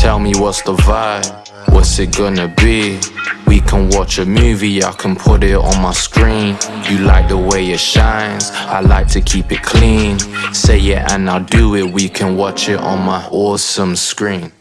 Tell me what's the vibe, what's it gonna be? We can watch a movie, I can put it on my screen. You like the way it shines, I like to keep it clean. Say it and I'll do it, we can watch it on my awesome screen.